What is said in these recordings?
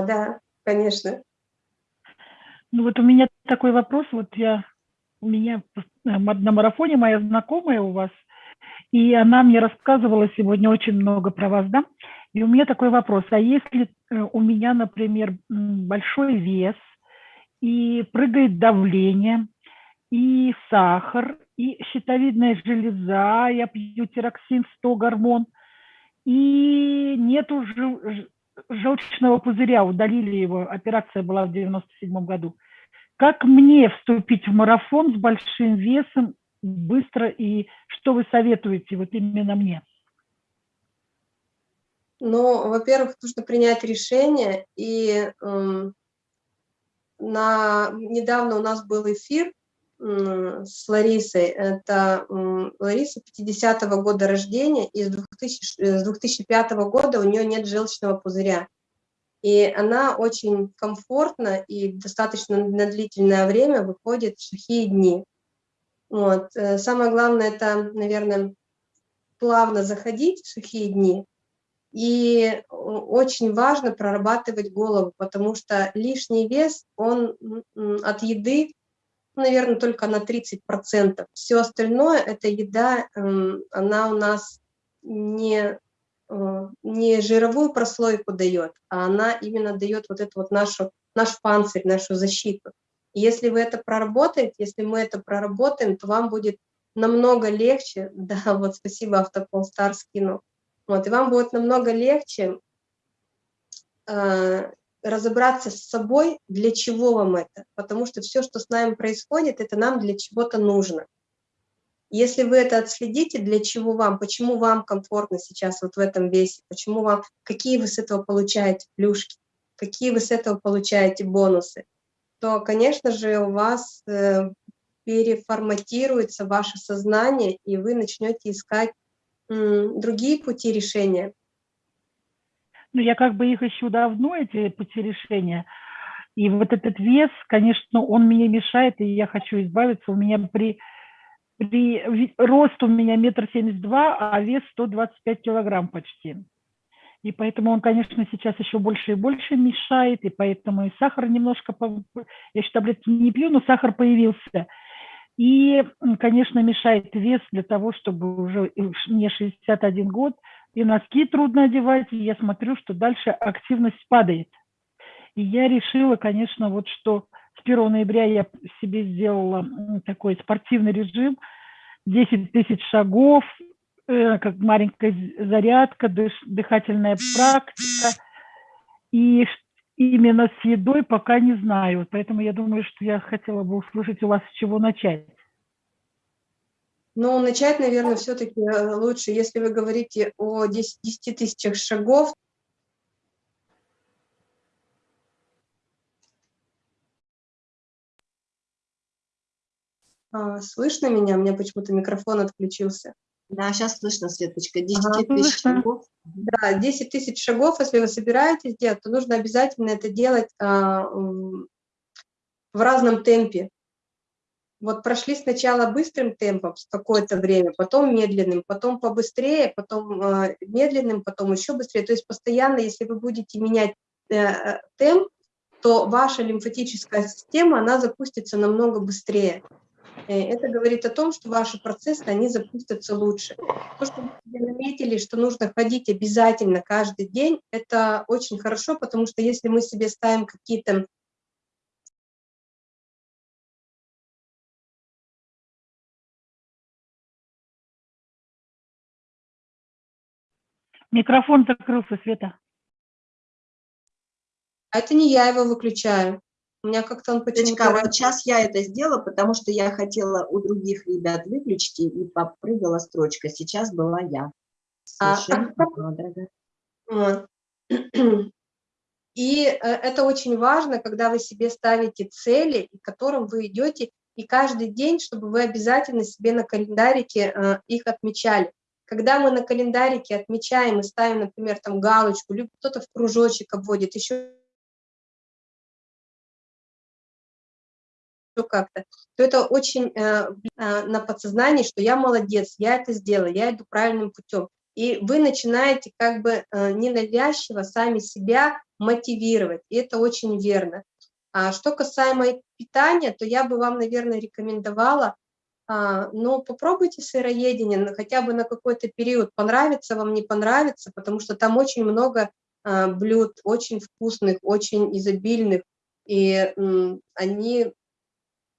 Да, конечно. Ну вот у меня такой вопрос, вот я, у меня на марафоне моя знакомая у вас, и она мне рассказывала сегодня очень много про вас, да, и у меня такой вопрос, а если э, у меня, например, большой вес, и прыгает давление, и сахар, и щитовидная железа, я пью тироксин 100 гормон, и нету желчного пузыря, удалили его, операция была в 97 году. Как мне вступить в марафон с большим весом быстро, и что вы советуете вот именно мне? Ну, во-первых, нужно принять решение, и э, на, недавно у нас был эфир с Ларисой, это э, Лариса 50-го года рождения, и с, 2000, с 2005 года у нее нет желчного пузыря. И она очень комфортно и достаточно на длительное время выходит в сухие дни. Вот. Э, самое главное, это, наверное, плавно заходить в сухие дни, и очень важно прорабатывать голову, потому что лишний вес, он от еды, наверное, только на 30%. Все остальное, эта еда, эм, она у нас не, э, не жировую прослойку дает, а она именно дает вот эту вот нашу, наш панцирь, нашу защиту. Если вы это проработаете, если мы это проработаем, то вам будет намного легче, да, вот спасибо, Автопол Стар скинул, вот, и вам будет намного легче э, разобраться с собой, для чего вам это. Потому что все, что с нами происходит, это нам для чего-то нужно. Если вы это отследите, для чего вам, почему вам комфортно сейчас вот в этом весе, почему вам, какие вы с этого получаете плюшки, какие вы с этого получаете бонусы, то, конечно же, у вас э, переформатируется ваше сознание, и вы начнете искать другие пути решения? Ну, я как бы их ищу давно, эти пути решения. И вот этот вес, конечно, он мне мешает, и я хочу избавиться. У меня при, при рост у меня метр семьдесят два, а вес 125 килограмм почти. И поэтому он, конечно, сейчас еще больше и больше мешает, и поэтому и сахар немножко, я еще таблетки не пью, но сахар появился. И, конечно, мешает вес для того, чтобы уже мне 61 год, и носки трудно одевать, и я смотрю, что дальше активность падает. И я решила, конечно, вот что с 1 ноября я себе сделала такой спортивный режим, 10 тысяч шагов, э, как маленькая зарядка, дыш, дыхательная практика. И именно с едой пока не знаю. Поэтому я думаю, что я хотела бы услышать у вас, с чего начать. Ну, начать, наверное, все-таки э, лучше, если вы говорите о 10, 10 тысячах шагов, А, слышно меня? У меня почему-то микрофон отключился. Да, сейчас слышно, Светочка. 10 ага, тысяч шагов. Да, 10 тысяч шагов, если вы собираетесь делать, то нужно обязательно это делать а, в разном темпе. Вот прошли сначала быстрым темпом какое-то время, потом медленным, потом побыстрее, потом э, медленным, потом еще быстрее. То есть постоянно, если вы будете менять э, темп, то ваша лимфатическая система, она запустится намного быстрее. Э, это говорит о том, что ваши процессы, они запустятся лучше. То, что вы заметили, что нужно ходить обязательно каждый день, это очень хорошо, потому что если мы себе ставим какие-то Микрофон закрылся, Света. А это не я его выключаю. У меня как-то он почему-то... вот сейчас я это сделала, потому что я хотела у других ребят выключить, и попрыгала строчка. Сейчас была я. А. Совершенно а... И э, это очень важно, когда вы себе ставите цели, к которым вы идете, и каждый день, чтобы вы обязательно себе на календарике э, их отмечали. Когда мы на календарике отмечаем и ставим, например, там галочку, либо кто-то в кружочек обводит, еще как-то, то это очень э, э, на подсознании, что я молодец, я это сделала, я иду правильным путем. И вы начинаете как бы э, ненавязчиво сами себя мотивировать, и это очень верно. А что касаемо питания, то я бы вам, наверное, рекомендовала, а, ну, попробуйте сыроедение хотя бы на какой-то период, понравится вам, не понравится, потому что там очень много а, блюд, очень вкусных, очень изобильных, и они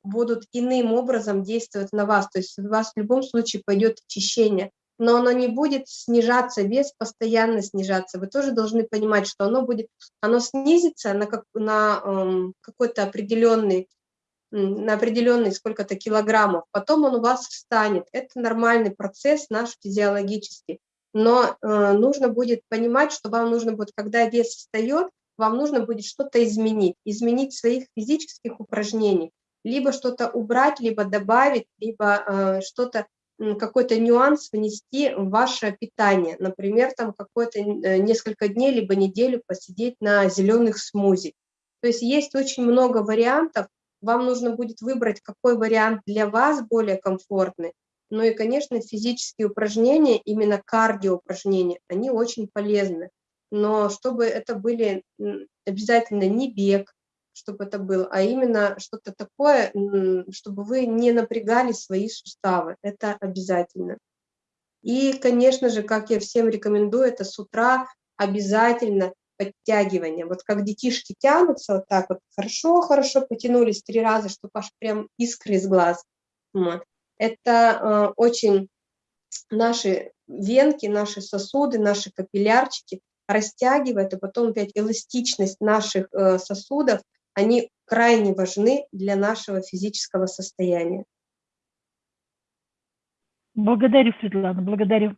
будут иным образом действовать на вас, то есть у вас в любом случае пойдет очищение, но оно не будет снижаться, вес постоянно снижаться. Вы тоже должны понимать, что оно будет, оно снизится на, как, на эм, какой-то определенный, на определенный сколько-то килограммов, потом он у вас встанет. Это нормальный процесс наш физиологический. Но э, нужно будет понимать, что вам нужно будет, когда вес встает, вам нужно будет что-то изменить, изменить своих физических упражнений, либо что-то убрать, либо добавить, либо э, что-то какой-то нюанс внести в ваше питание. Например, там какое-то э, несколько дней, либо неделю посидеть на зеленых смузи. То есть есть очень много вариантов. Вам нужно будет выбрать, какой вариант для вас более комфортный. Ну и, конечно, физические упражнения, именно кардио упражнения, они очень полезны. Но чтобы это были обязательно не бег, чтобы это было, а именно что-то такое, чтобы вы не напрягали свои суставы. Это обязательно. И, конечно же, как я всем рекомендую, это с утра обязательно подтягивание. Вот как детишки тянутся вот так вот, хорошо-хорошо потянулись три раза, чтобы аж прям искры из глаз. Это э, очень наши венки, наши сосуды, наши капиллярчики растягивает, а потом опять эластичность наших э, сосудов они крайне важны для нашего физического состояния. Благодарю, Светлана, благодарю.